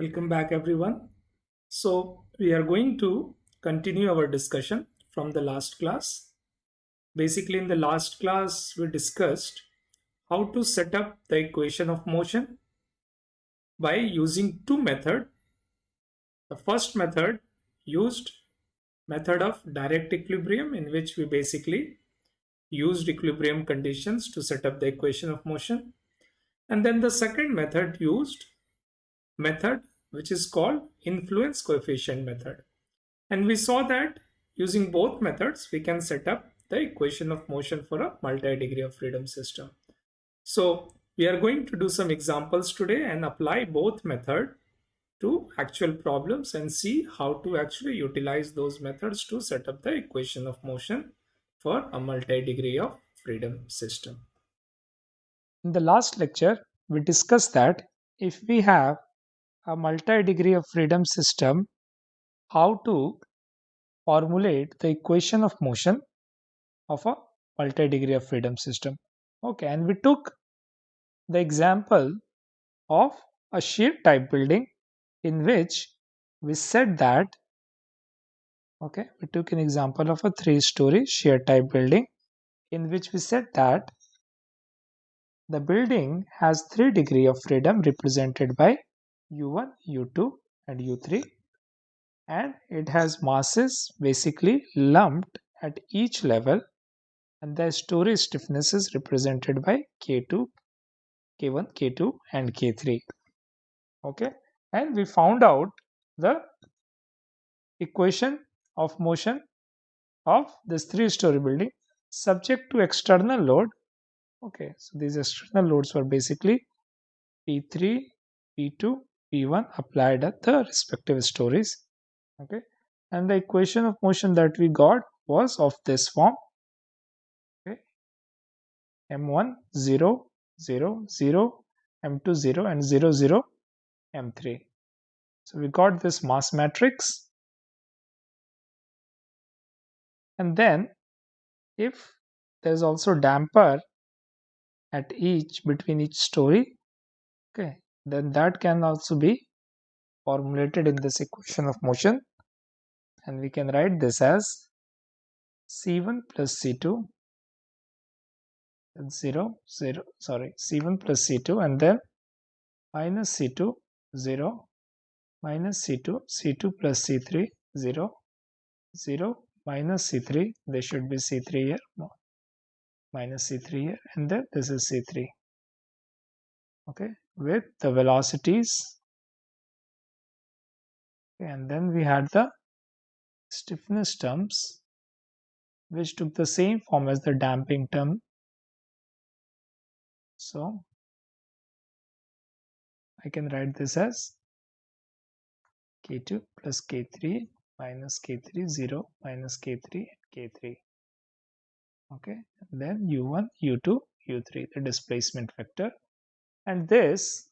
Welcome back, everyone. So, we are going to continue our discussion from the last class. Basically, in the last class, we discussed how to set up the equation of motion by using two methods. The first method used method of direct equilibrium in which we basically used equilibrium conditions to set up the equation of motion. And then the second method used method which is called influence coefficient method. And we saw that using both methods, we can set up the equation of motion for a multi-degree of freedom system. So we are going to do some examples today and apply both method to actual problems and see how to actually utilize those methods to set up the equation of motion for a multi-degree of freedom system. In the last lecture, we discussed that if we have a multi-degree of freedom system, how to formulate the equation of motion of a multi-degree of freedom system. Okay, and we took the example of a shear type building in which we said that okay we took an example of a three story shear type building in which we said that the building has three degree of freedom represented by u1 u2 and u3 and it has masses basically lumped at each level and the story stiffness is represented by k2 k1 k2 and k3 okay? And we found out the equation of motion of this three story building subject to external load. Okay? So these external loads were basically p3 p2 p1 applied at the respective stories. Okay. And the equation of motion that we got was of this form. Okay. M1 0 0 0 m2 0 and 0 0 m3 so we got this mass matrix. And then if there's also damper at each between each story. Okay then that can also be formulated in this equation of motion. And we can write this as c1 plus c2 and 0 0 sorry c1 plus c2 and then minus c2 0 minus c2 c2 plus c3 0 0 minus c3 there should be c3 here minus c3 here and then this is c3 okay with the velocities. And then we had the stiffness terms which took the same form as the damping term. So I can write this as k2 plus k3 minus k3 0 minus k3 k3 okay and then u1 u2 u3 the displacement vector and this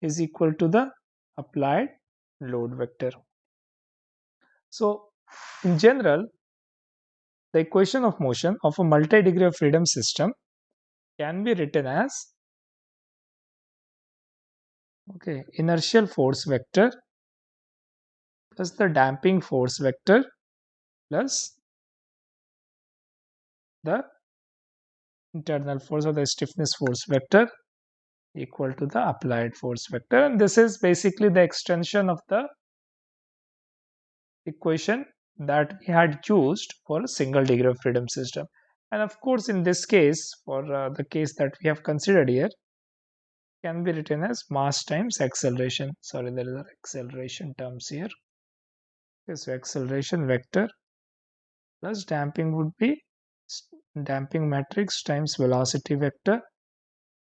is equal to the applied load vector. So in general the equation of motion of a multi-degree of freedom system can be written as okay inertial force vector plus the damping force vector plus the internal force or the stiffness force vector equal to the applied force vector. And this is basically the extension of the equation that we had used for a single degree of freedom system. And of course in this case for uh, the case that we have considered here can be written as mass times acceleration. Sorry there is an acceleration terms here. So acceleration vector plus damping would be damping matrix times velocity vector.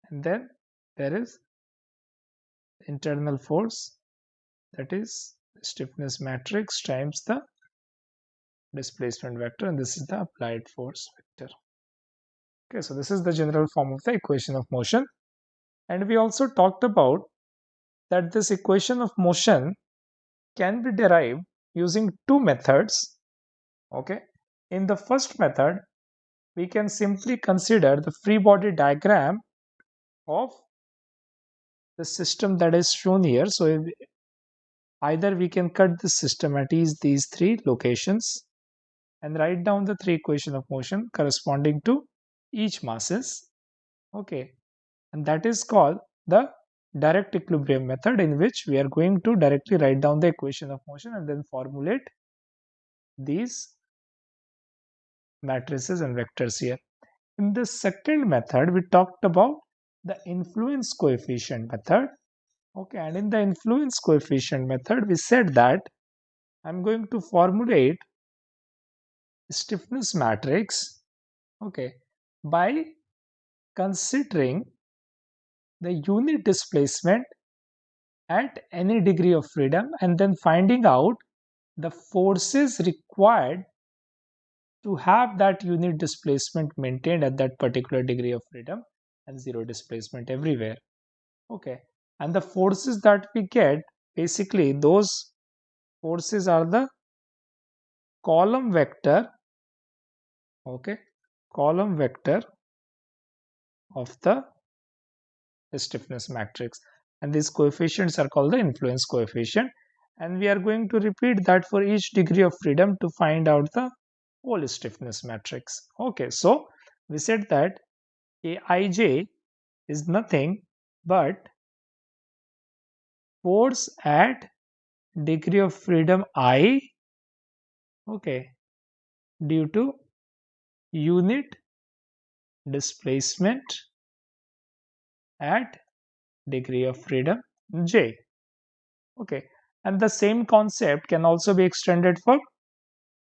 And then there is internal force that is stiffness matrix times the displacement vector and this is the applied force vector. Okay so this is the general form of the equation of motion. And we also talked about that this equation of motion can be derived using two methods. Okay in the first method we can simply consider the free body diagram of the system that is shown here. So either we can cut the system at these, these three locations and write down the three equation of motion corresponding to each masses. Okay, and that is called the direct equilibrium method in which we are going to directly write down the equation of motion and then formulate these matrices and vectors here. In the second method, we talked about the influence coefficient method. Okay, and in the influence coefficient method, we said that I'm going to formulate stiffness matrix okay by considering the unit displacement at any degree of freedom and then finding out the forces required to have that unit displacement maintained at that particular degree of freedom and zero displacement everywhere. Okay. And the forces that we get basically those forces are the column vector okay column vector of the stiffness matrix. And these coefficients are called the influence coefficient. And we are going to repeat that for each degree of freedom to find out the whole stiffness matrix. Okay. So we said that aij is nothing but force at degree of freedom i okay due to unit displacement at degree of freedom j okay. And the same concept can also be extended for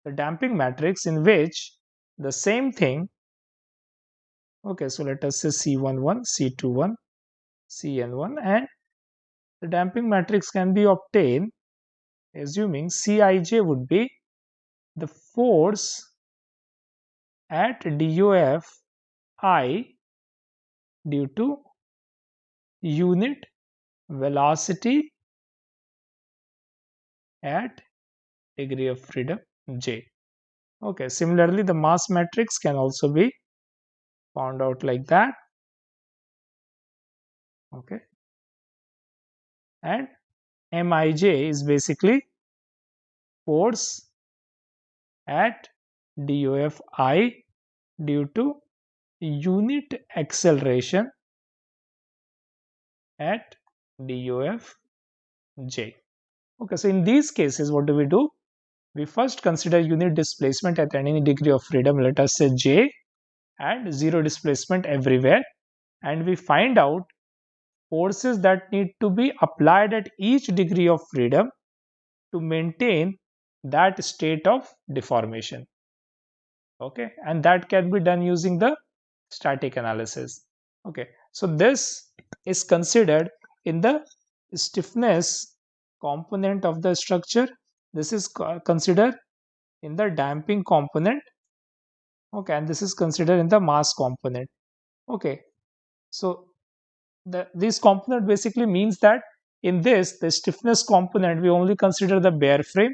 the damping matrix in which the same thing okay so let us say c11 c21 cn1 and the damping matrix can be obtained assuming cij would be the force at DOF I due to unit velocity at degree of freedom J. Okay, similarly, the mass matrix can also be found out like that. Okay, and Mij is basically force at DOF i due to unit acceleration at DOF j. Okay, so in these cases, what do we do? We first consider unit displacement at any degree of freedom, let us say j, and zero displacement everywhere, and we find out forces that need to be applied at each degree of freedom to maintain that state of deformation. Okay? And that can be done using the static analysis. Okay? So this is considered in the stiffness component of the structure. This is considered in the damping component okay and this is considered in the mass component. Okay so the this component basically means that in this the stiffness component we only consider the bare frame.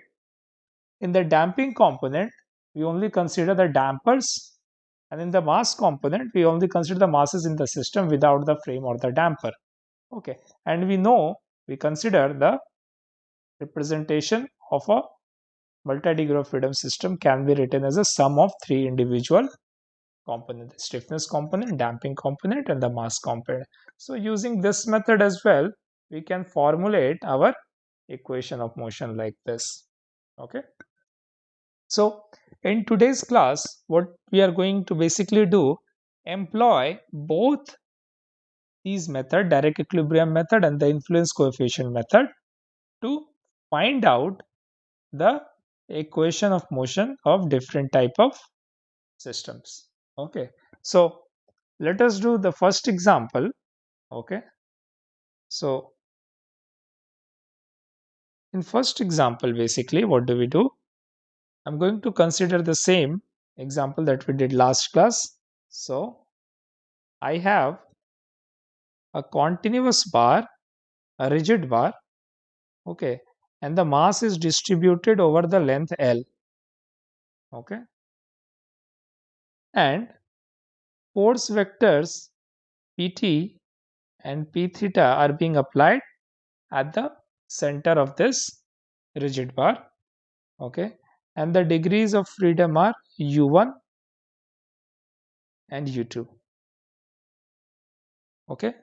In the damping component we only consider the dampers. And in the mass component we only consider the masses in the system without the frame or the damper. Okay and we know we consider the representation of a multi-degree of freedom system can be written as a sum of three individual components the stiffness component damping component and the mass component. So using this method as well we can formulate our equation of motion like this. Okay? So in today's class, what we are going to basically do, employ both these method, direct equilibrium method and the influence coefficient method to find out the equation of motion of different type of systems. Okay, so let us do the first example. Okay, so in first example, basically, what do we do? I'm going to consider the same example that we did last class. So I have a continuous bar, a rigid bar, okay, and the mass is distributed over the length L, okay, and force vectors Pt and p theta are being applied at the center of this rigid bar. Okay? And the degrees of freedom are u1 and u2 okay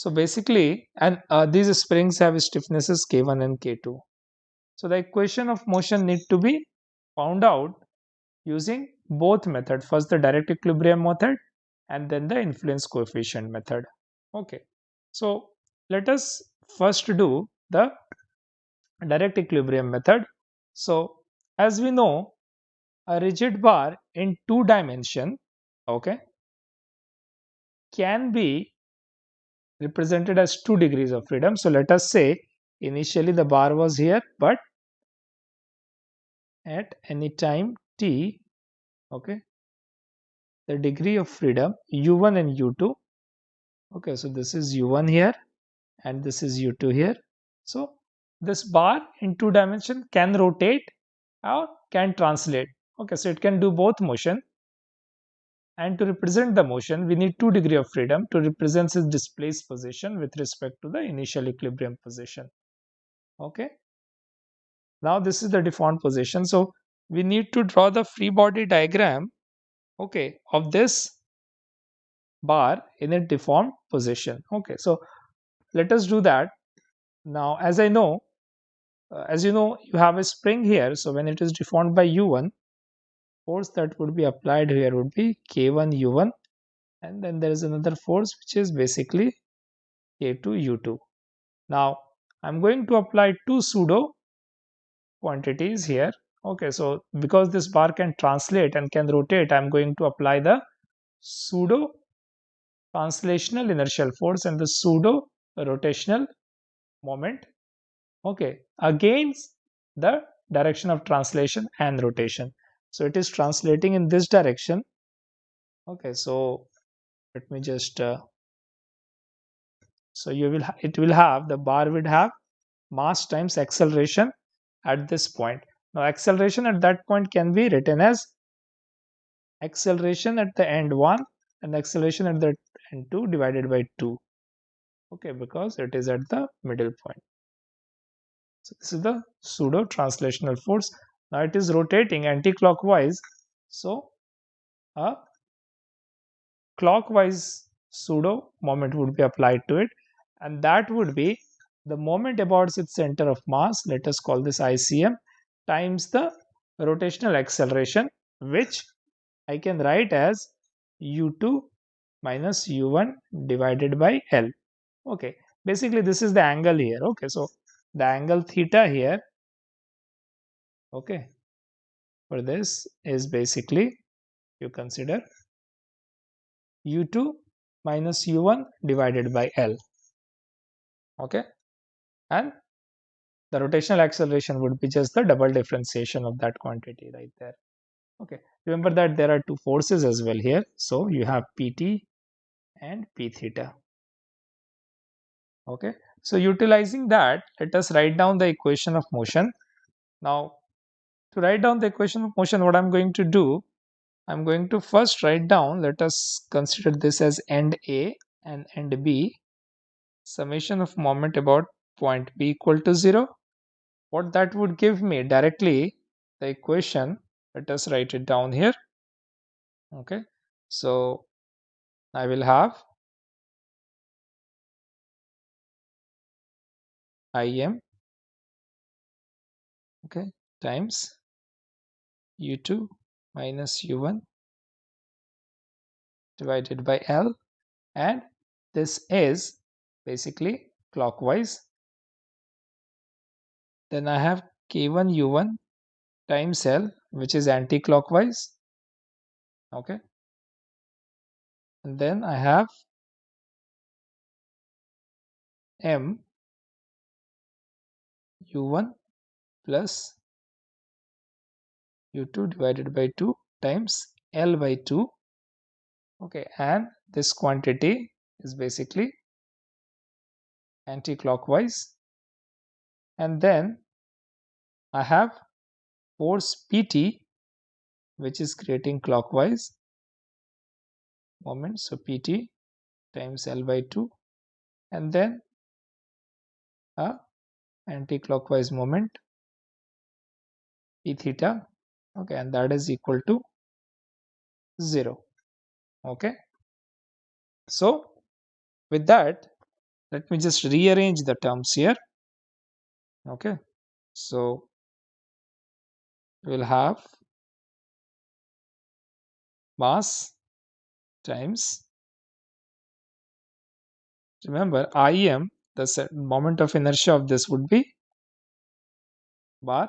so basically and uh, these springs have stiffnesses k1 and k2 so the equation of motion need to be found out using both method. First the direct equilibrium method and then the influence coefficient method. Okay. So let us first do the direct equilibrium method. So as we know a rigid bar in two dimension okay can be represented as two degrees of freedom. So let us say initially the bar was here but at any time t okay the degree of freedom u1 and u2 okay so this is u1 here and this is u2 here. So this bar in two dimension can rotate or can translate okay so it can do both motion and to represent the motion we need two degree of freedom to represent its displaced position with respect to the initial equilibrium position. Okay? Now this is the deformed position. So we need to draw the free body diagram okay of this bar in a deformed position. Okay? So let us do that. Now as i know uh, as you know you have a spring here. So when it is deformed by u1 force that would be applied here would be k1 u1 and then there is another force which is basically k2 u2 now i'm going to apply two pseudo quantities here. Okay so because this bar can translate and can rotate i'm going to apply the pseudo translational inertial force and the pseudo rotational moment. Okay against the direction of translation and rotation so it is translating in this direction. Okay so let me just uh, so you will it will have the bar would have mass times acceleration at this point. Now acceleration at that point can be written as acceleration at the end 1 and acceleration at the end 2 divided by 2 okay because it is at the middle point. So this is the pseudo translational force now it is rotating anti-clockwise. So a clockwise pseudo moment would be applied to it. And that would be the moment about its center of mass let us call this ICM times the rotational acceleration which I can write as u2 minus u1 divided by L. Okay. Basically this is the angle here. Okay. So the angle theta here okay. For this is basically you consider u2 minus u1 divided by L. Okay. And the rotational acceleration would be just the double differentiation of that quantity right there. Okay. Remember that there are two forces as well here. So you have pt and p theta. Okay. So utilizing that let us write down the equation of motion. Now to write down the equation of motion what i'm going to do i'm going to first write down let us consider this as end a and end b. Summation of moment about point b equal to 0 what that would give me directly the equation let us write it down here. Okay so i will have im okay times u2 minus u1 divided by l. And this is basically clockwise. Then I have k1 u1 times L which is anti-clockwise. Okay. And then I have m u1 plus u2 divided by 2 times L by 2 okay and this quantity is basically anti-clockwise. And then I have force PT which is creating clockwise. Moment so PT times L by 2 and then a anti-clockwise moment p theta okay and that is equal to 0 okay. So with that let me just rearrange the terms here. Okay. So we'll have mass times remember im the moment of inertia of this would be bar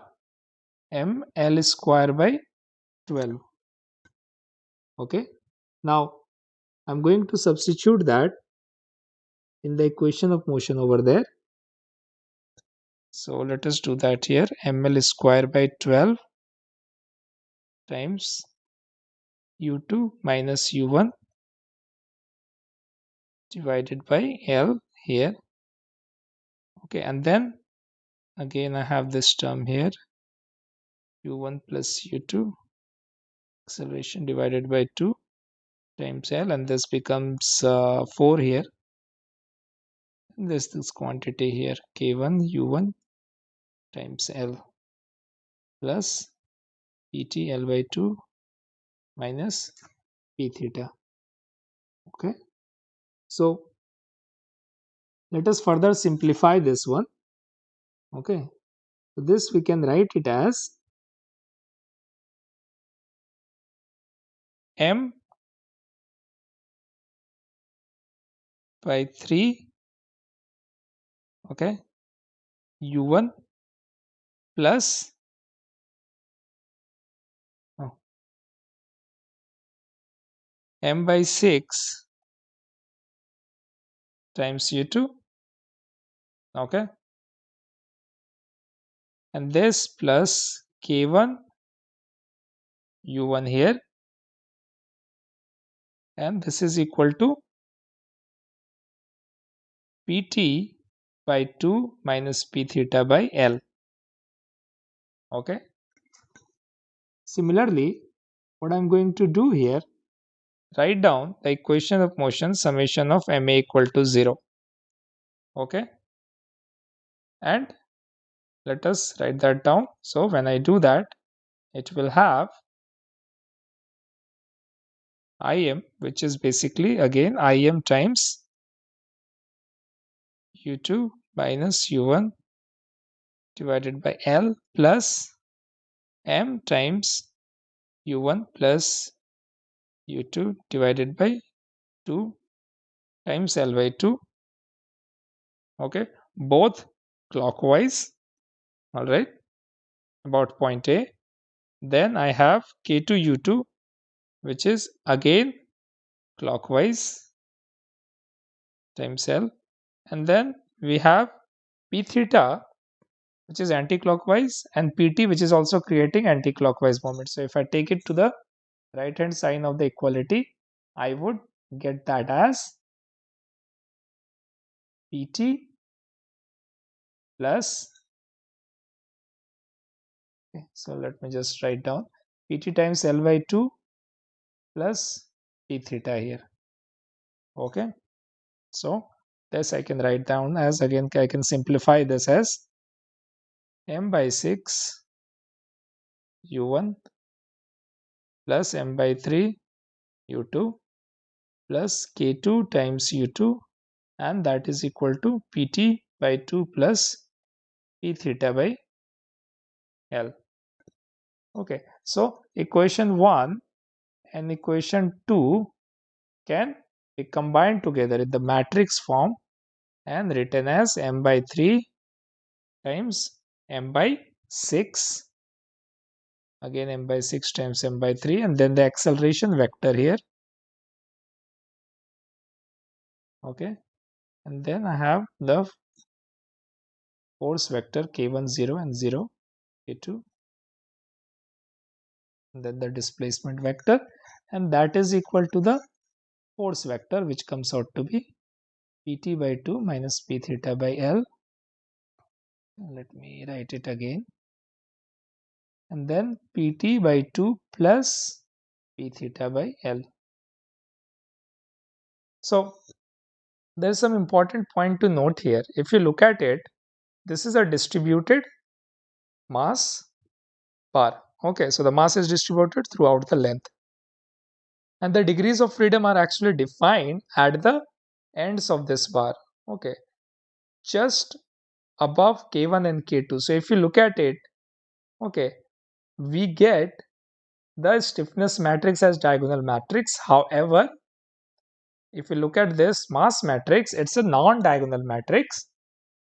m l square by 12 okay? Now i'm going to substitute that in the equation of motion over there. So let us do that here. ml square by 12 times u2 minus u1 divided by l here. Okay and then again I have this term here u1 plus u2 acceleration divided by 2 times L and this becomes uh, 4 here. And this this quantity here k1 u1 times L plus pt L by 2 minus p theta. Okay. So let us further simplify this one. Okay. So this we can write it as m by 3 okay. U1 plus oh, m by 6 times u2 okay. And this plus k1 u1 here and this is equal to pt by 2 minus p theta by l. Okay? Similarly what i'm going to do here write down the equation of motion summation of ma equal to 0 okay? And let us write that down. So when i do that it will have im which is basically again im times u2 minus u1 divided by l plus m times u1 plus u2 divided by 2 times L by 2 okay both clockwise. All right about point A. Then I have K2 U2 which is again clockwise times L and then we have P theta which is anti-clockwise and PT which is also creating anti-clockwise moment. So if I take it to the right hand sign of the equality I would get that as PT plus okay, so let me just write down PT times L by 2 plus P theta here. Okay. So this I can write down as again I can simplify this as m by 6 u1 plus m by 3 u2 plus k2 times u2 and that is equal to pt by 2 plus p theta by l. Okay. So equation 1 and equation 2 can be combined together in the matrix form and written as m by 3 times m by 6 again m by 6 times m by 3 and then the acceleration vector here. Okay. And then I have the force vector k1 0 and 0 k2 and then the displacement vector and that is equal to the force vector which comes out to be pt by 2 minus p theta by l let me write it again and then pt by 2 plus p theta by l. So there's some important point to note here. If you look at it, this is a distributed mass bar. Okay, so the mass is distributed throughout the length. And the degrees of freedom are actually defined at the ends of this bar. Okay, just above K1 and K2. So if you look at it, okay, we get the stiffness matrix as diagonal matrix. However, if you look at this mass matrix, it's a non-diagonal matrix.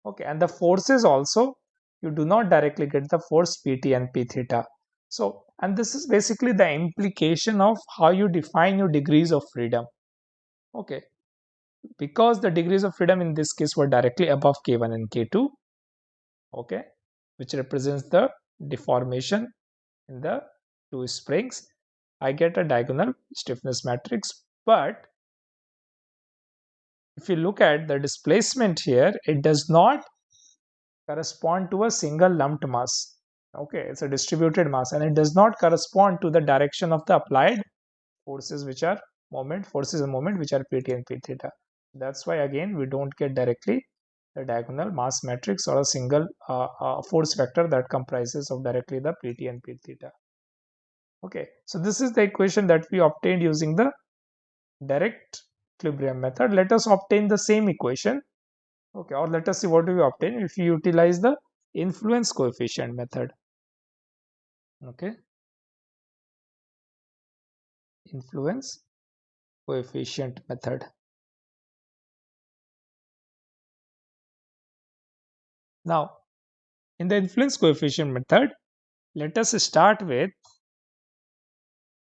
Okay, and the forces also, you do not directly get the force Pt and P theta. So, and this is basically the implication of how you define your degrees of freedom. Okay, because the degrees of freedom in this case were directly above K1 and K2, okay, which represents the deformation in the two springs, I get a diagonal stiffness matrix. But if you look at the displacement here, it does not correspond to a single lumped mass. Okay, it's a distributed mass and it does not correspond to the direction of the applied forces which are moment, forces and moment which are Pt and P theta. That's why again we don't get directly the diagonal mass matrix or a single uh, uh, force vector that comprises of directly the Pt and P theta. Okay, so this is the equation that we obtained using the direct equilibrium method. Let us obtain the same equation. Okay, or let us see what do we obtain if we utilize the influence coefficient method. Okay, influence coefficient method. Now, in the influence coefficient method, let us start with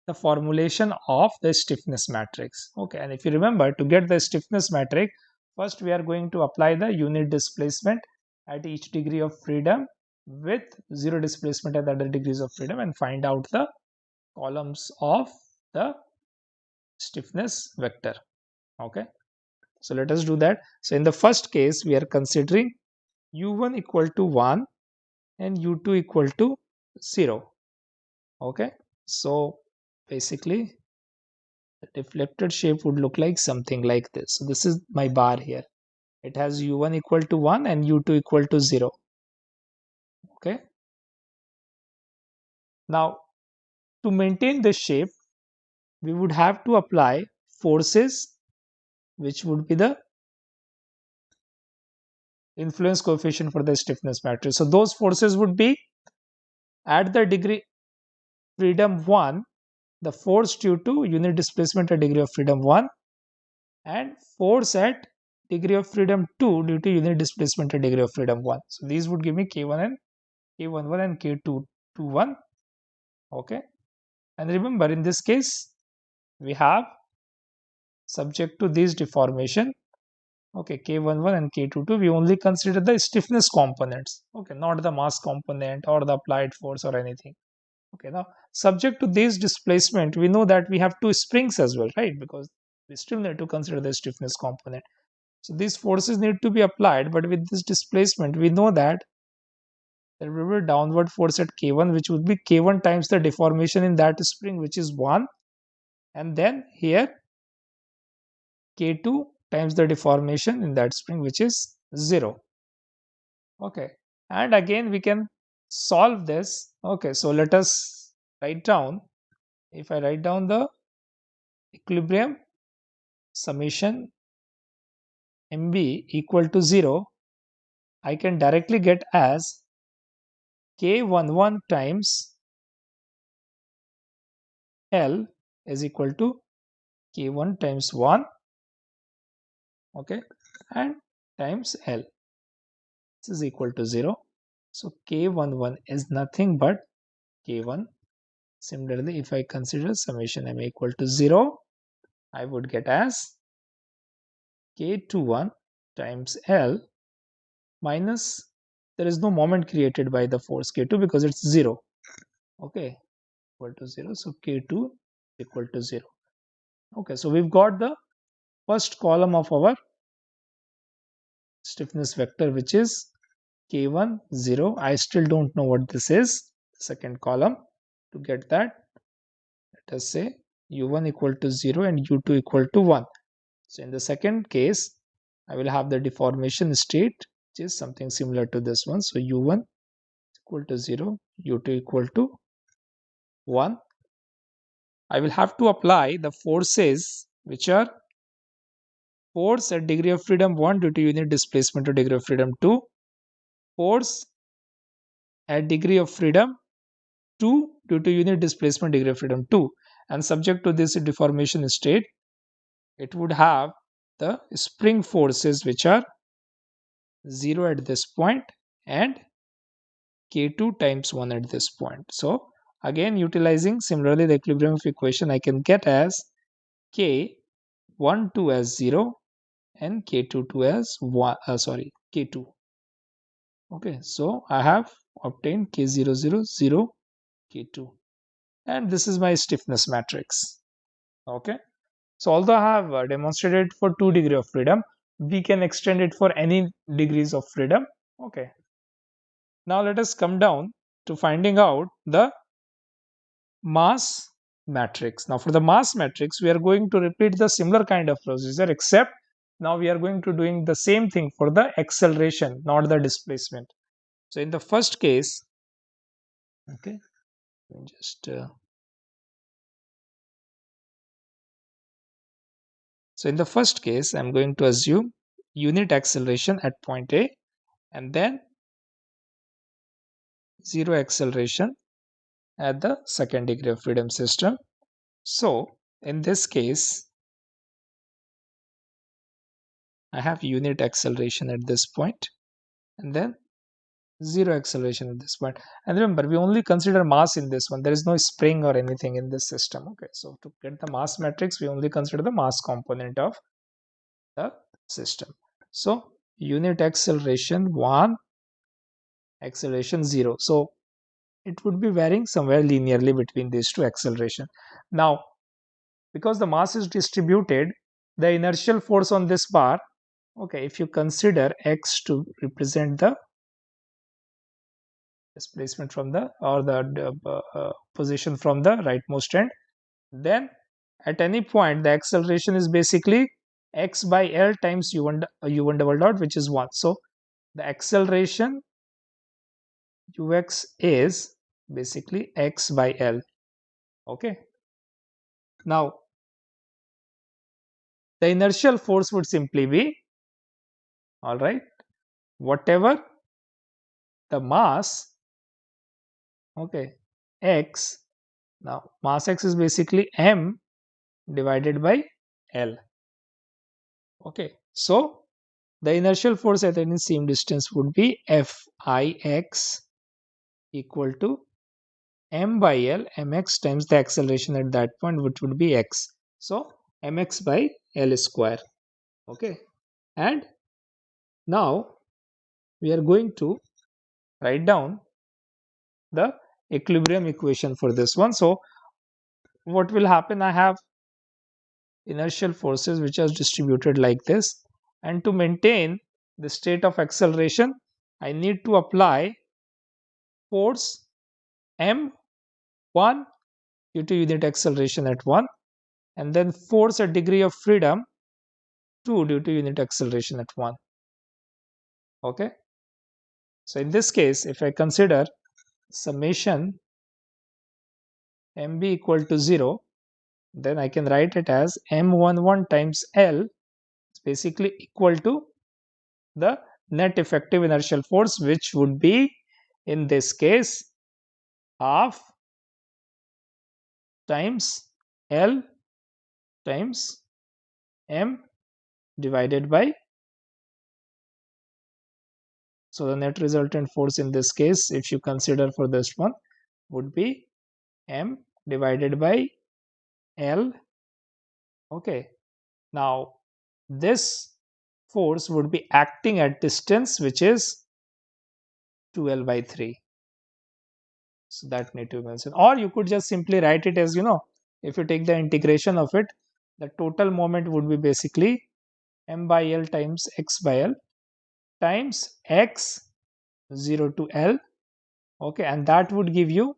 the formulation of the stiffness matrix. Okay, and if you remember, to get the stiffness matrix, first we are going to apply the unit displacement at each degree of freedom with zero displacement at the other degrees of freedom and find out the columns of the stiffness vector. Okay, so let us do that. So in the first case, we are considering u1 equal to 1 and u2 equal to 0 okay? So basically the deflected shape would look like something like this. So this is my bar here. It has u1 equal to 1 and u2 equal to 0 okay now to maintain this shape we would have to apply forces which would be the influence coefficient for the stiffness matrix. So those forces would be at the degree freedom 1, the force due to unit displacement at degree of freedom 1 and force at degree of freedom 2 due to unit displacement at degree of freedom 1. So these would give me K1 and K11 and K221. Okay. And remember in this case, we have subject to this deformation. Okay k11 and k22 we only consider the stiffness components. Okay not the mass component or the applied force or anything. Okay now subject to this displacement we know that we have two springs as well right? Because we still need to consider the stiffness component. So these forces need to be applied but with this displacement we know that there will be a downward force at k1 which would be k1 times the deformation in that spring which is 1 and then here k2 times the deformation in that spring which is 0 okay. And again we can solve this. Okay so let us write down. If I write down the equilibrium summation mb equal to 0 I can directly get as k11 times L is equal to k1 times 1 okay and times L. This is equal to 0 so k11 is nothing but k1 similarly if I consider summation m equal to 0 I would get as k21 times L minus there is no moment created by the force k2 because it's 0 okay equal to 0 so k2 equal to 0 okay so we've got the first column of our stiffness vector which is k1 0 i still don't know what this is. Second column to get that let us say u1 equal to 0 and u2 equal to 1 so in the second case I will have the deformation state is something similar to this one. So u1 equal to 0, u2 equal to 1. I will have to apply the forces which are force at degree of freedom 1 due to unit displacement or degree of freedom 2, force at degree of freedom 2 due to unit displacement degree of freedom 2 and subject to this deformation state it would have the spring forces which are 0 at this point and k2 times 1 at this point. So again utilizing similarly the equilibrium of equation I can get as k 1 2 as 0 and k2 2 as 1 uh, sorry k2 okay so I have obtained k0 0 0 k2 and this is my stiffness matrix. Okay? So although I have uh, demonstrated for 2 degree of freedom, we can extend it for any degrees of freedom. Okay. Now let us come down to finding out the mass matrix. Now for the mass matrix, we are going to repeat the similar kind of procedure except now we are going to doing the same thing for the acceleration, not the displacement. So in the first case, okay, just uh, So in the first case, I'm going to assume unit acceleration at point A and then zero acceleration at the second degree of freedom system. So in this case, I have unit acceleration at this point and then zero acceleration at this. And remember, we only consider mass in this one. There is no spring or anything in this system. Okay, so to get the mass matrix, we only consider the mass component of the system. So unit acceleration 1, acceleration 0. So it would be varying somewhere linearly between these two acceleration. Now, because the mass is distributed, the inertial force on this bar, okay, if you consider x to represent the displacement from the or the uh, uh, position from the rightmost end, then at any point the acceleration is basically x by L times u1, u1 double dot which is 1. So the acceleration ux is basically x by L. Okay. Now the inertial force would simply be all right whatever the mass okay. X. Now mass x is basically m divided by L. Okay. So the inertial force at any seam distance would be Fix equal to m by L mx times the acceleration at that point which would be x. So mx by L square. Okay. And now we are going to write down the equilibrium equation for this one. So what will happen? I have inertial forces which are distributed like this. And to maintain the state of acceleration I need to apply force m1 due to unit acceleration at 1 and then force a degree of freedom 2 due to unit acceleration at 1 okay? So in this case if I consider summation mb equal to 0 then I can write it as m11 times L is basically equal to the net effective inertial force which would be in this case half times L times m divided by so the net resultant force in this case if you consider for this one would be m divided by L. Okay. Now, this force would be acting at distance which is 2L by 3. So that need to be mentioned. Or you could just simply write it as, you know, if you take the integration of it, the total moment would be basically m by L times x by L times x 0 to L. Okay, and that would give you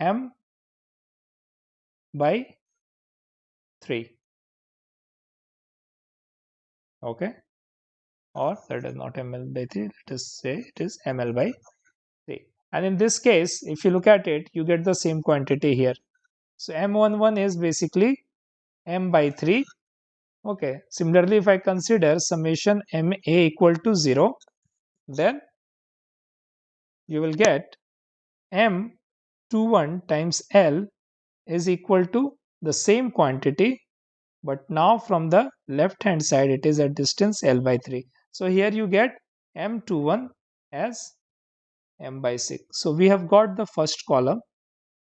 m by 3 okay or that is not ml by 3 let us say it is ml by 3 and in this case if you look at it you get the same quantity here so m11 is basically m by 3 okay. Similarly if i consider summation ma equal to 0 then you will get m21 times l is equal to the same quantity but now from the left hand side it is at distance l by 3 so here you get m21 as m by 6 so we have got the first column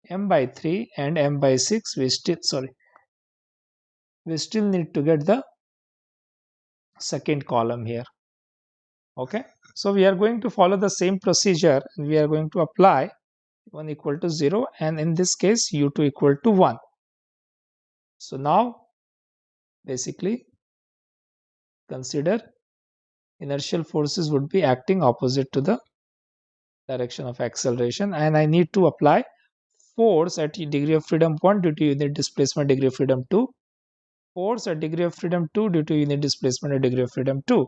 m by 3 and m by 6 we still sorry we still need to get the second column here. Okay? So we are going to follow the same procedure. We are going to apply 1 equal to 0 and in this case u2 equal to 1 so now basically consider inertial forces would be acting opposite to the direction of acceleration and I need to apply force at degree of freedom 1 due to unit displacement degree of freedom 2 force at degree of freedom 2 due to unit displacement at degree of freedom 2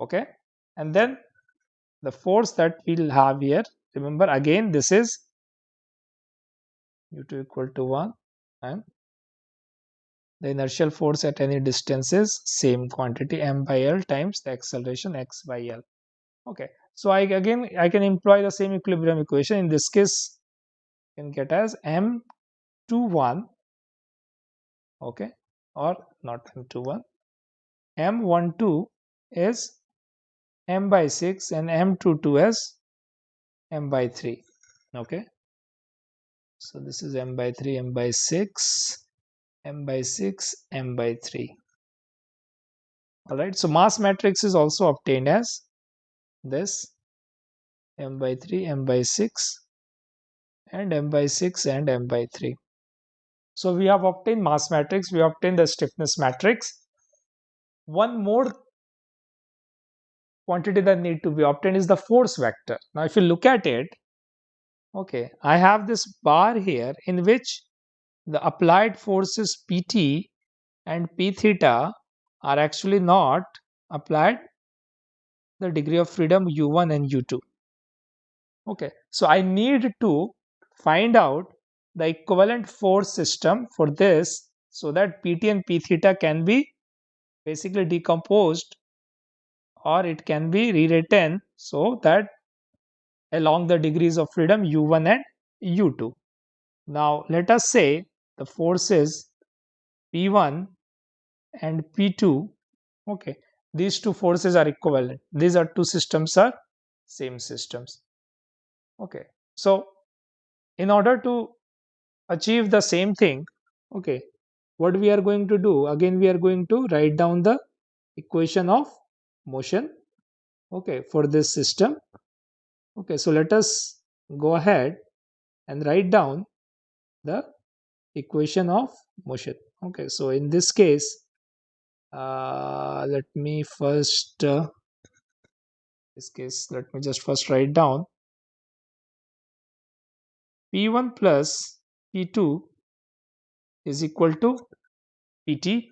okay? And then the force that we'll have here remember again this is u2 equal to 1 and the inertial force at any distance is same quantity m by l times the acceleration x by l. Okay? So i again i can employ the same equilibrium equation. In this case you can get as m21 okay or not m21 m12 is m by 6 and m22 is m by 3 okay so this is m by 3 m by 6 m by 6 m by 3 all right so mass matrix is also obtained as this m by 3 m by 6 and m by 6 and m by 3 so we have obtained mass matrix we obtained the stiffness matrix. One more quantity that need to be obtained is the force vector. Now if you look at it okay i have this bar here in which the applied forces pt and p theta are actually not applied the degree of freedom u1 and u2 okay so i need to find out the equivalent force system for this so that pt and p theta can be basically decomposed or it can be rewritten so that along the degrees of freedom u1 and u2 now let us say the forces p1 and p2 okay these two forces are equivalent. These are two systems are same systems okay. So in order to achieve the same thing okay what we are going to do? Again we are going to write down the equation of motion okay for this system okay. So let us go ahead and write down the equation of motion okay. So in this case uh, let me first uh, this case let me just first write down p1 plus p2 is equal to pt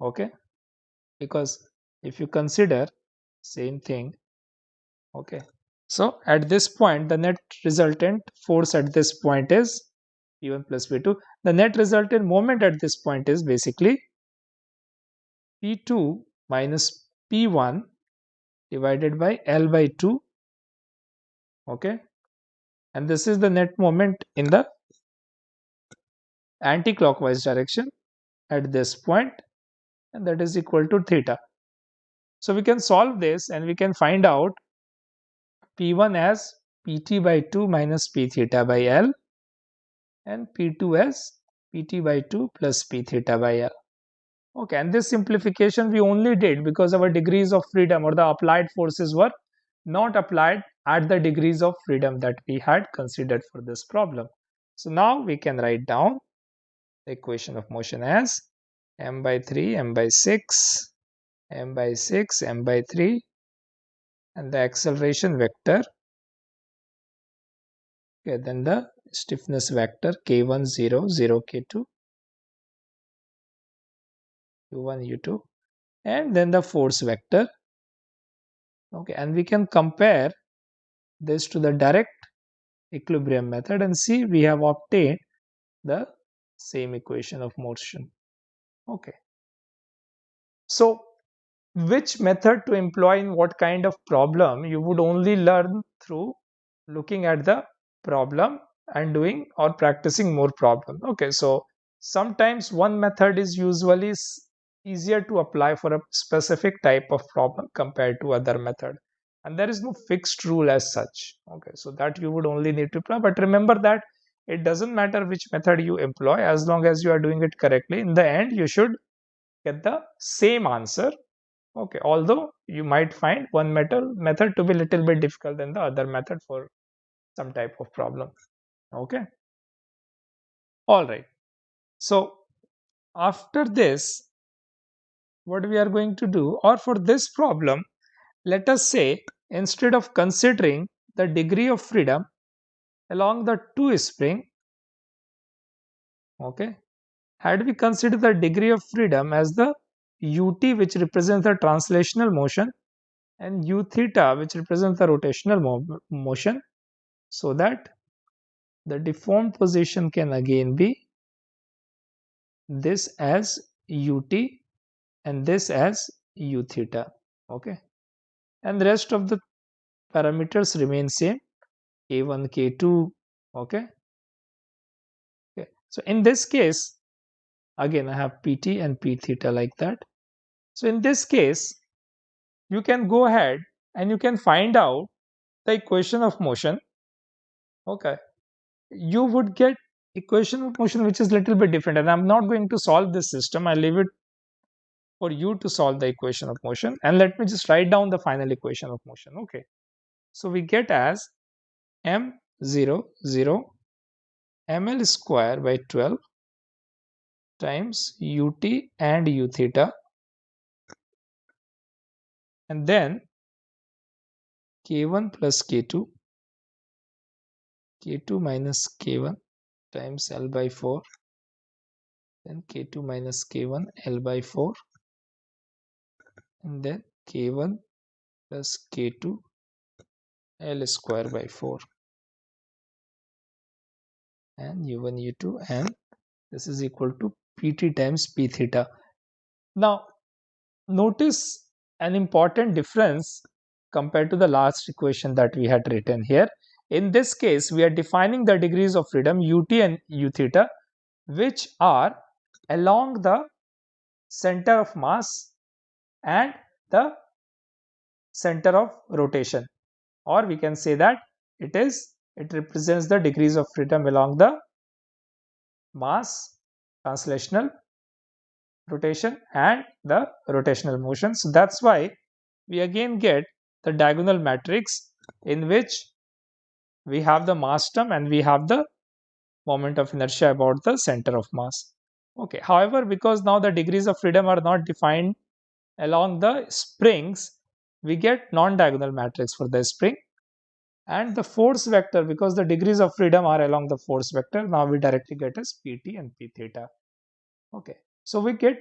okay? Because if you consider same thing okay? So at this point the net resultant force at this point is p1 plus p2 the net resultant moment at this point is basically p2 minus p1 divided by l by 2 okay? And this is the net moment in the anti-clockwise direction at this point and that is equal to theta. So we can solve this and we can find out P1 as Pt by 2 minus P theta by L and P2 as Pt by 2 plus P theta by L. Okay, and this simplification we only did because our degrees of freedom or the applied forces were not applied at the degrees of freedom that we had considered for this problem. So now we can write down the equation of motion as m by 3, m by 6, m by 6, m by 3 and the acceleration vector. Okay then the stiffness vector k1 0 0 k2 u1 u2 and then the force vector. Okay and we can compare this to the direct equilibrium method and see we have obtained the same equation of motion. Okay. So which method to employ in what kind of problem you would only learn through looking at the problem and doing or practicing more problem? Okay so sometimes one method is usually easier to apply for a specific type of problem compared to other method. And there is no fixed rule as such. Okay so that you would only need to apply. But remember that it doesn't matter which method you employ as long as you are doing it correctly. In the end you should get the same answer. Okay although you might find one method method to be little bit difficult than the other method for some type of problem. Okay? All right. So after this what we are going to do or for this problem let us say instead of considering the degree of freedom along the two spring okay had we considered the degree of freedom as the ut which represents the translational motion and u theta which represents the rotational mo motion so that the deformed position can again be this as ut and this as u theta okay and the rest of the parameters remain same k1 k2 okay? Okay so in this case again i have pt and p theta like that. So in this case you can go ahead and you can find out the equation of motion okay? You would get equation of motion which is little bit different and i'm not going to solve this system. I leave it for you to solve the equation of motion and let me just write down the final equation of motion okay? So we get as m0 0 ml square by 12 times ut and u theta. And then k1 plus k2 k2 minus k1 times l by 4 then k2 minus k1 l by 4 and then k1 plus k2 l square by 4 and u1 u2 and this is equal to pt times p theta. Now notice an important difference compared to the last equation that we had written here. In this case we are defining the degrees of freedom ut and u theta which are along the center of mass and the center of rotation. Or we can say that it is it represents the degrees of freedom along the mass translational rotation and the rotational motion so that's why we again get the diagonal matrix in which we have the mass term and we have the moment of inertia about the center of mass. Okay however because now the degrees of freedom are not defined along the springs we get non-diagonal matrix for the spring and the force vector because the degrees of freedom are along the force vector now we directly get as pt and p theta. Okay. So we get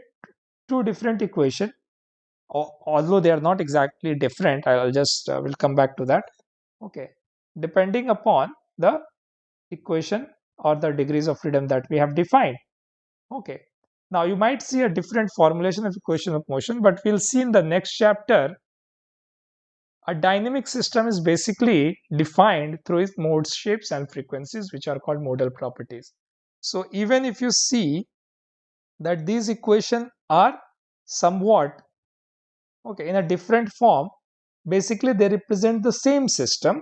two different equation. Although they are not exactly different i'll just uh, will come back to that. Okay. Depending upon the equation or the degrees of freedom that we have defined. Okay. Now you might see a different formulation of equation of motion, but we'll see in the next chapter a dynamic system is basically defined through its modes, shapes and frequencies which are called modal properties. So even if you see that these equations are somewhat okay in a different form, basically they represent the same system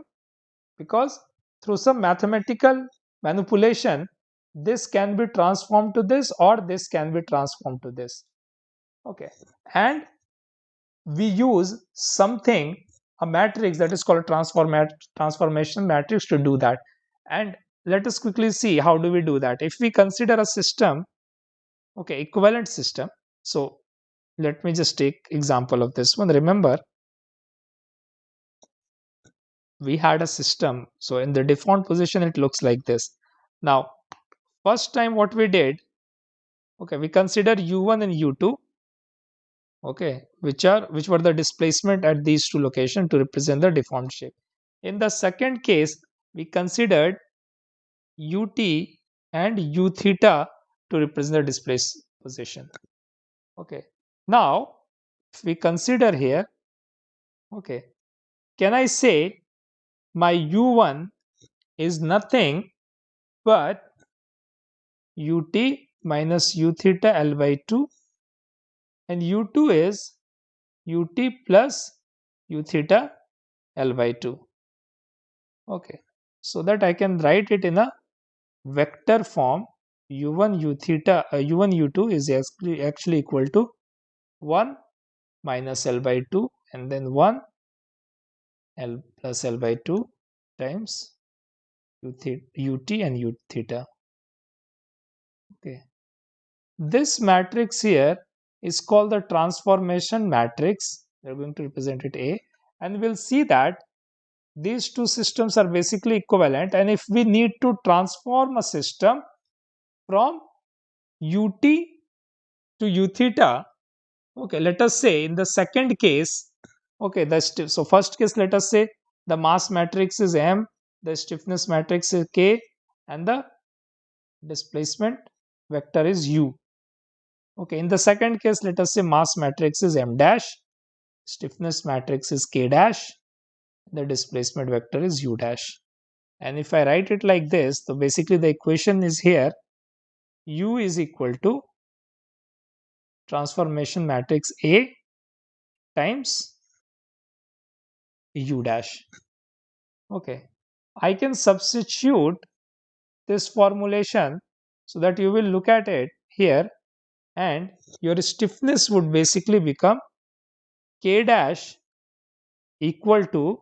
because through some mathematical manipulation this can be transformed to this or this can be transformed to this okay and we use something a matrix that is called a transform transformation matrix to do that. And let us quickly see how do we do that. If we consider a system okay equivalent system. So let me just take example of this one. Remember we had a system. So in the deformed position it looks like this. Now First time what we did, okay, we consider u1 and u2 okay which are which were the displacement at these two locations to represent the deformed shape. In the second case we considered ut and u theta to represent the displaced position. Okay now if we consider here okay can i say my u1 is nothing but ut minus u theta l by 2 and u2 is ut plus u theta l by 2 okay. So that I can write it in a vector form. U1 u theta uh, u1 u2 is actually equal to 1 minus l by 2 and then 1 l plus l by 2 times u theta, ut and u theta. Okay. This matrix here is called the transformation matrix. We're going to represent it A. And we'll see that these two systems are basically equivalent. And if we need to transform a system from ut to u theta okay let us say in the second case okay the so first case let us say the mass matrix is m the stiffness matrix is k and the displacement vector is u Okay, in the second case, let us say mass matrix is m dash, stiffness matrix is k dash, the displacement vector is u dash. And if I write it like this, so basically the equation is here, u is equal to transformation matrix A times u dash. Okay, I can substitute this formulation so that you will look at it here and your stiffness would basically become k dash equal to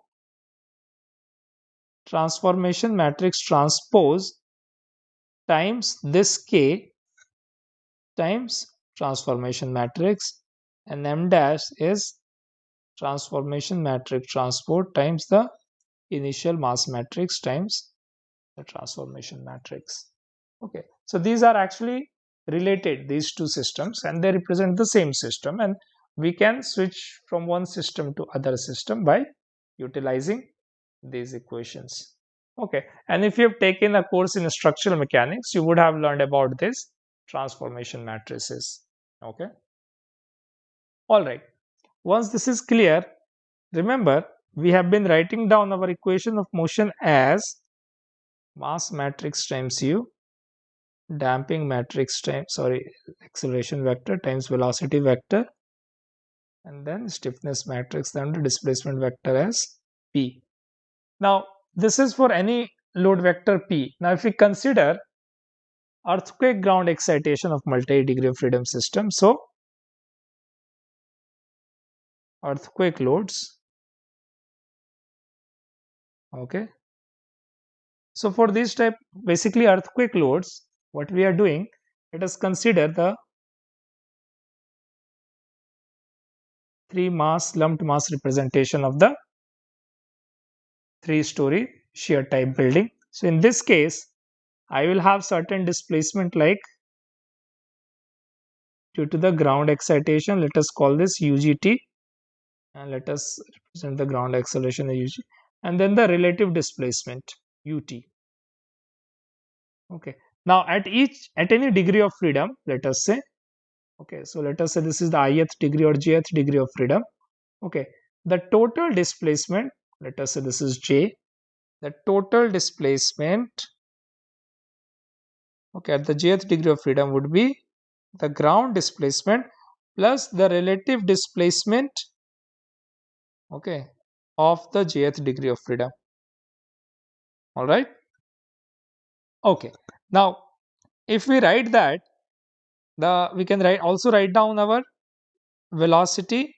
transformation matrix transpose times this k times transformation matrix. And m dash is transformation matrix transpose times the initial mass matrix times the transformation matrix. Okay. So these are actually related these two systems and they represent the same system and we can switch from one system to other system by utilizing these equations. Okay. And if you have taken a course in structural mechanics you would have learned about this transformation matrices. Okay. All right. Once this is clear remember we have been writing down our equation of motion as mass matrix times u damping matrix times sorry acceleration vector times velocity vector and then stiffness matrix then the displacement vector as p. Now this is for any load vector p. Now if we consider earthquake ground excitation of multi degree of freedom system so earthquake loads okay. So for this type basically earthquake loads what we are doing let us consider the three mass lumped mass representation of the three story shear type building. So in this case i will have certain displacement like due to the ground excitation let us call this ugt and let us represent the ground acceleration ug and then the relative displacement ut okay now at each at any degree of freedom let us say okay so let us say this is the ith degree or jth degree of freedom okay. The total displacement let us say this is j the total displacement okay at the jth degree of freedom would be the ground displacement plus the relative displacement okay of the jth degree of freedom. All right? Okay now, if we write that, the we can write also write down our velocity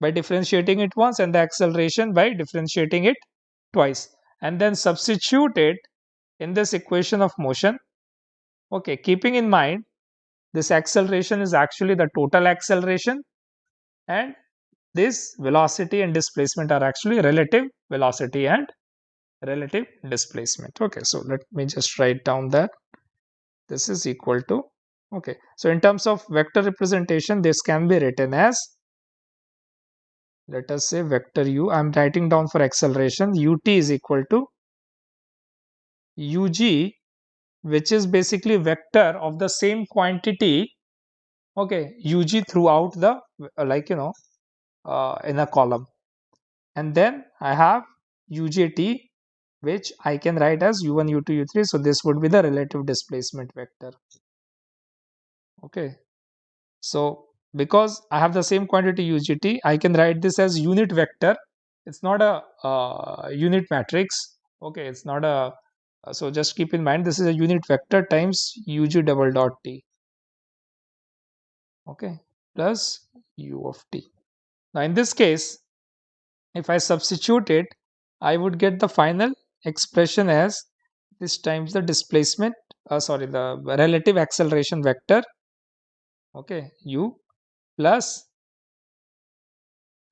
by differentiating it once and the acceleration by differentiating it twice and then substitute it in this equation of motion. Okay, keeping in mind this acceleration is actually the total acceleration and this velocity and displacement are actually relative velocity and relative displacement. Okay, so let me just write down that this is equal to okay so in terms of vector representation this can be written as let us say vector u i'm writing down for acceleration ut is equal to ug which is basically vector of the same quantity okay ug throughout the uh, like you know uh, in a column and then i have ugt which i can write as u1 u2 u3 so this would be the relative displacement vector. Okay. So because i have the same quantity ugt i can write this as unit vector. It's not a uh, unit matrix. Okay it's not a uh, so just keep in mind this is a unit vector times ug double dot t. Okay plus u of t. Now in this case if i substitute it i would get the final expression as this times the displacement uh, sorry the relative acceleration vector okay u plus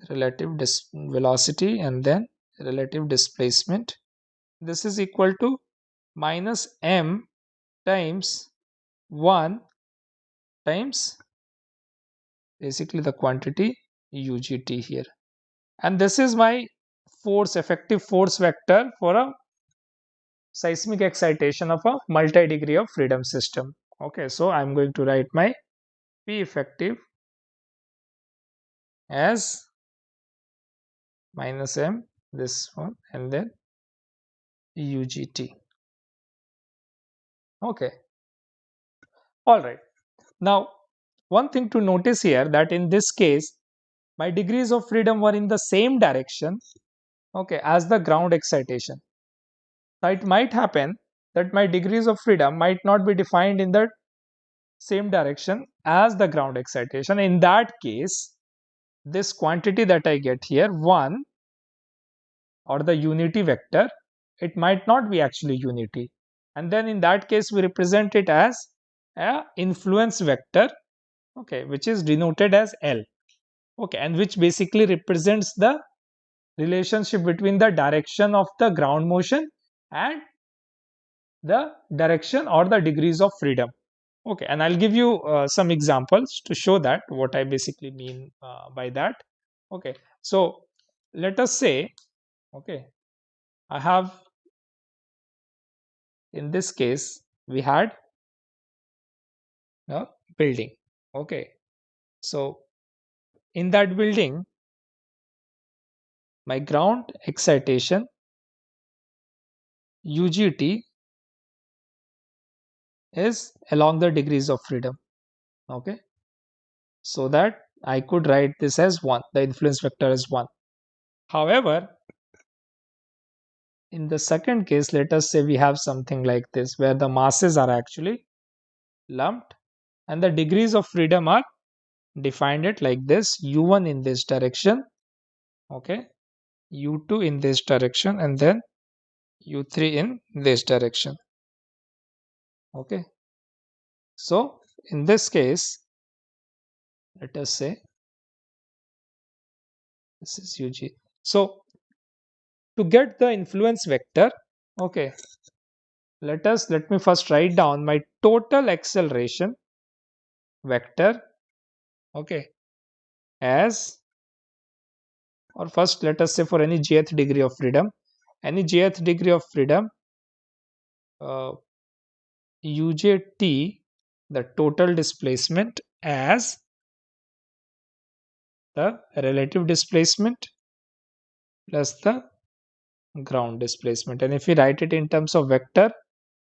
relative velocity and then relative displacement. This is equal to minus m times 1 times basically the quantity ugt here. And this is my force effective force vector for a seismic excitation of a multi-degree of freedom system. Okay so i'm going to write my p effective as minus m this one and then ugt okay. All right. Now one thing to notice here that in this case my degrees of freedom were in the same direction okay as the ground excitation now it might happen that my degrees of freedom might not be defined in the same direction as the ground excitation. In that case this quantity that I get here 1 or the unity vector it might not be actually unity. And then in that case we represent it as a influence vector okay which is denoted as L okay and which basically represents the relationship between the direction of the ground motion and the direction or the degrees of freedom. Okay and i'll give you uh, some examples to show that what i basically mean uh, by that. Okay so let us say okay i have in this case we had a building. Okay so in that building my ground excitation UGT is along the degrees of freedom okay? So that I could write this as 1 the influence vector is 1 however in the second case let us say we have something like this where the masses are actually lumped and the degrees of freedom are defined it like this u1 in this direction okay? U2 in this direction and then u3 in this direction. Okay. So in this case let us say this is ug so to get the influence vector okay. Let us let me first write down my total acceleration vector okay as or first let us say for any jth degree of freedom any jth degree of freedom? Uh, UJT the total displacement as the relative displacement plus the ground displacement. And if we write it in terms of vector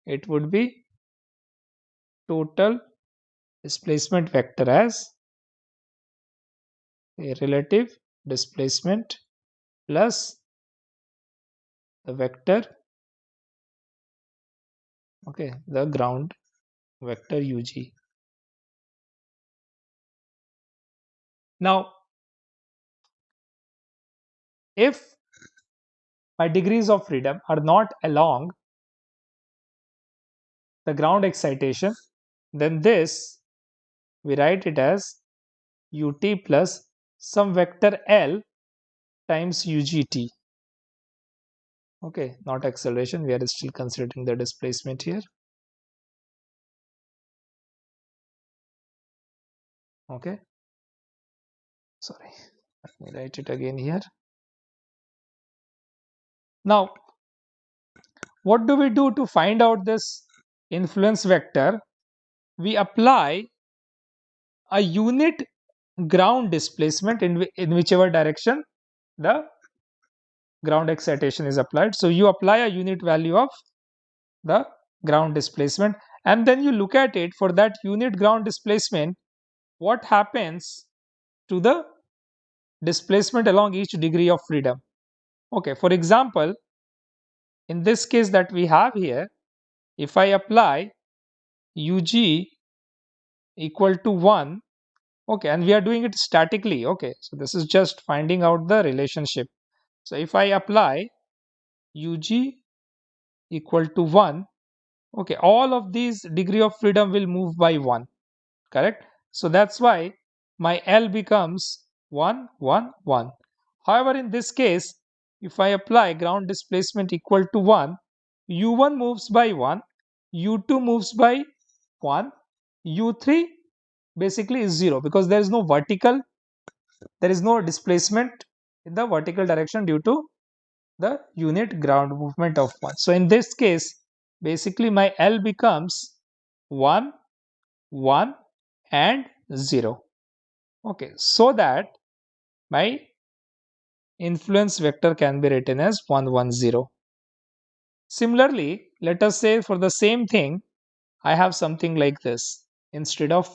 it would be total displacement vector as a relative displacement plus the vector okay the ground vector ug now if my degrees of freedom are not along the ground excitation then this we write it as ut plus some vector l times ugt okay not acceleration. We are still considering the displacement here. Okay. Sorry let me write it again here. Now what do we do to find out this influence vector? We apply a unit ground displacement in, in whichever direction? The ground excitation is applied. So you apply a unit value of the ground displacement and then you look at it for that unit ground displacement what happens to the displacement along each degree of freedom. Okay, for example, in this case that we have here, if I apply UG equal to 1 okay and we are doing it statically okay so this is just finding out the relationship so if i apply ug equal to 1 okay all of these degree of freedom will move by 1 correct? So that's why my l becomes 1 1 1 however in this case if i apply ground displacement equal to 1 u1 moves by 1 u2 moves by 1 u3 basically is zero because there is no vertical there is no displacement in the vertical direction due to the unit ground movement of 1 so in this case basically my L becomes 1 1 and 0 okay so that my influence vector can be written as 1 1 0 similarly let us say for the same thing I have something like this. Instead of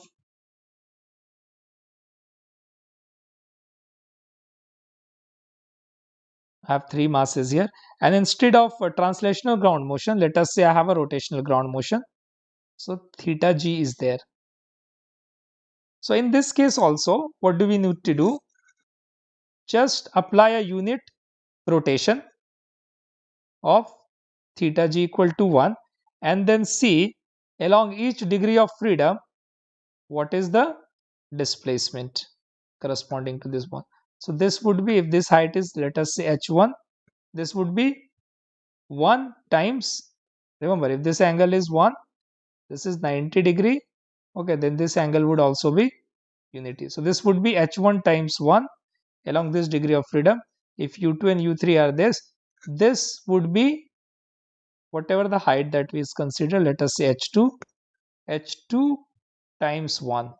have three masses here. And instead of a translational ground motion let us say I have a rotational ground motion. So theta g is there. So in this case also what do we need to do? Just apply a unit rotation of theta g equal to 1 and then see along each degree of freedom what is the displacement corresponding to this one so this would be if this height is let us say h1 this would be 1 times remember if this angle is 1 this is 90 degree okay then this angle would also be unity. So this would be h1 times 1 along this degree of freedom. If u2 and u3 are this this would be whatever the height that we consider let us say h2 h2 times 1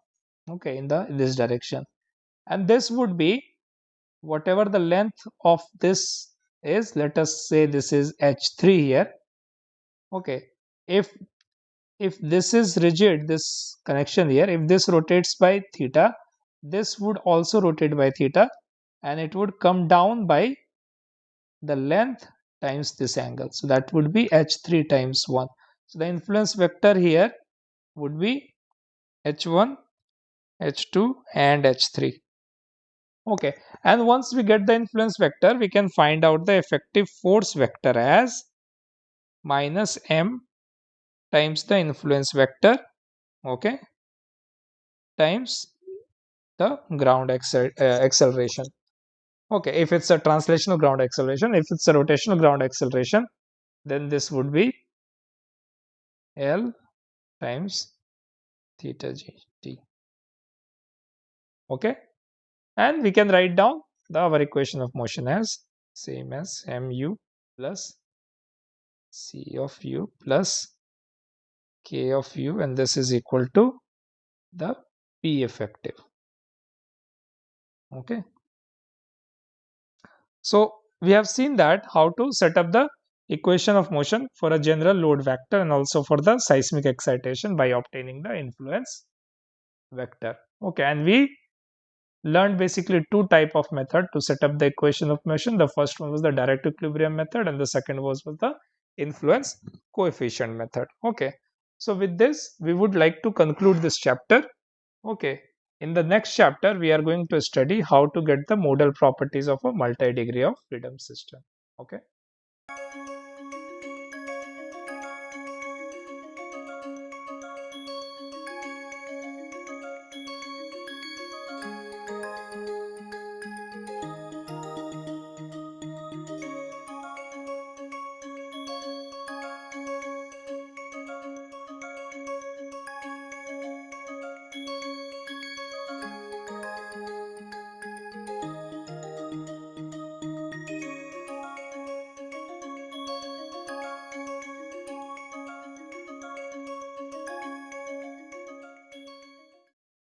okay in the in this direction. And this would be whatever the length of this is let us say this is h3 here. Okay. If if this is rigid this connection here if this rotates by theta this would also rotate by theta and it would come down by the length times this angle. So that would be h3 times 1 so the influence vector here would be h1 h2 and h3 okay and once we get the influence vector we can find out the effective force vector as minus m times the influence vector okay times the ground accel uh, acceleration. Okay if it's a translational ground acceleration if it's a rotational ground acceleration then this would be l times theta g t. Okay and we can write down the our equation of motion as same as mu plus c of u plus k of u. And this is equal to the p effective. Okay. So we have seen that how to set up the equation of motion for a general load vector and also for the seismic excitation by obtaining the influence vector. Okay. And we learned basically two type of method to set up the equation of motion. The first one was the direct equilibrium method and the second was, was the influence coefficient method. Okay. So with this, we would like to conclude this chapter. Okay. In the next chapter, we are going to study how to get the modal properties of a multi-degree of freedom system. Okay.